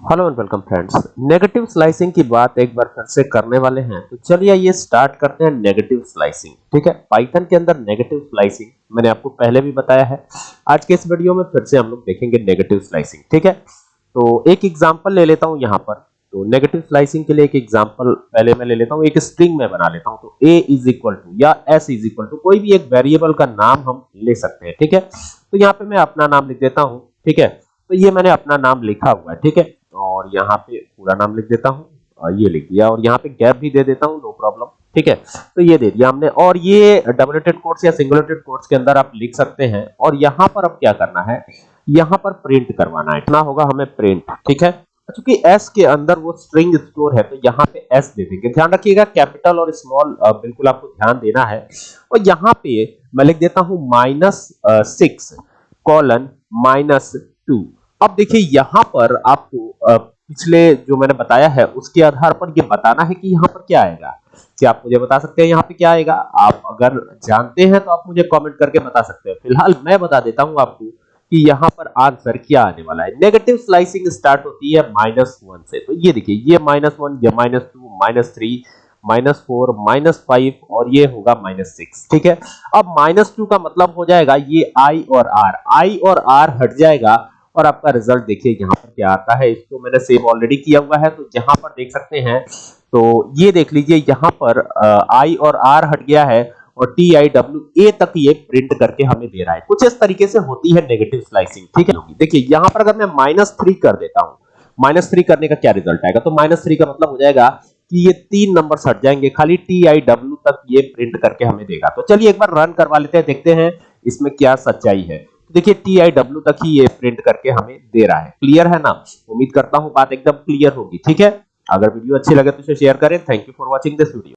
Hello and welcome friends negative slicing की बात एक बार फिर से करने वाले हैं। तो चलिए ये स्टार्ट करते हैं नेगेटिव स्लाइसिंग ठीक है? पाइथन के अंदर नेगेटिव स्लाइसिंग मैंने आपको पहले भी बताया है। आज के इस वीडियो में फिर से हम लोग देखेंगे नेगेटिव स्लाइसिंग ठीक है? तो एक एग्जांपल ले लेता हूँ यहाँ पर। तो नेगेटिव स्लाइसिंग के लिए एक एग्जांपल पहले मैं ले लेता हूँ, एक स्ट्रिंग में बना लेता हूँ। तो a इज़ इक्वल टू या s इज़ इक्वल टू कोई भी एक वेरिएबल का नाम हम ले सकते हैं। ठीक है? तो यहाँ पे मैं अपना नाम लिख देता हूँ। ठीक है? तो ये मैंने अपना नाम लिखा हुआ है। ठीक है? और यहाँ पे पूरा नाम लिख देता हूँ ये लिख दिया और यहाँ पे गैप भी दे देता हूँ नो प्रॉब्लम ठीक है? तो ये दे दिया हमने और ये डबलेटेड कोट्स या सिंगलेटेड कोट्स के अंदर आप लिख सकते हैं और यहाँ पर अब क्या करना है? यहाँ पर प्रिंट करवाना है, इतना होगा हमें प्रिंट ठीक है? क्योंकि s के अंदर वो स्ट्रिंग स्टोर है तो यहाँ पे s दे देंगे। ध्यान रखिएगा कैपिटल और स्मॉल बिल्कुल आपको ध्यान देना है। और यहाँ पे मैं लिख देता हूँ minus six colon minus two अब देखिए, यहाँ पर आपको पिछले जो मैंने बताया है, उसके आधार पर ये बताना है कि यहाँ पर क्या आएगा। क्या आप मुझे बता सकते हैं यहाँ पे क्या आएगा? आप अगर जानते हैं तो आप मुझे कमेंट करके बता सकते हैं। फ़िलहाल मैं बता देता हूँ आपको कि यहाँ पर आंसर क्या आने वाला है। नेगेटिव स्लाइसिंग स्टार्ट होती है माइनस वन से। तो ये देखिए, ये माइनस वन ये minus two minus three minus four minus five और ये होगा माइनस सिक्स ठीक है? अब माइनस टू का मतलब हो जाएगा ये आई और आर आई और आर हट जाएगा और आपका रिज़ल्ट देखिए यहाँ पर क्या आता है। इसको मैंने सेव ऑलरेडी किया हुआ है तो यहाँ पर देख सकते हैं तो ये देख लीजिए यहाँ पर आई और आर हट गया है और टी आई डब्ल्यू ए तक ये प्रिंट करके हमें दे रहा है। कुछ इस तरीके से होती है नेगेटिव स्लाइसिंग ठीक है? देखिए, यहाँ पर अगर मैं माइनस थ्री कर देता हूँ माइनस थ्री करने का क्या रिज़ल्ट आएगा? तो माइनस थ्री का मतलब हो जाएगा कि ये तीन नंबर हट जाएँगे, खाली टी आई डब्ल्यू तक ये प्रिंट करके हमें देगा। तो चलिए एक बार रन करवा लेते हैं, देखते हैं इसमें क्या सच्चाई है। देखिए टी आई डब्ल्यू तक ही ये प्रिंट करके हमें दे रहा है। क्लियर है ना? उम्मीद करता हूँ बात एकदम क्लियर होगी, ठीक है? अगर वीडियो अच्छी लगे तो इसे शेयर करें। Thank you for watching this video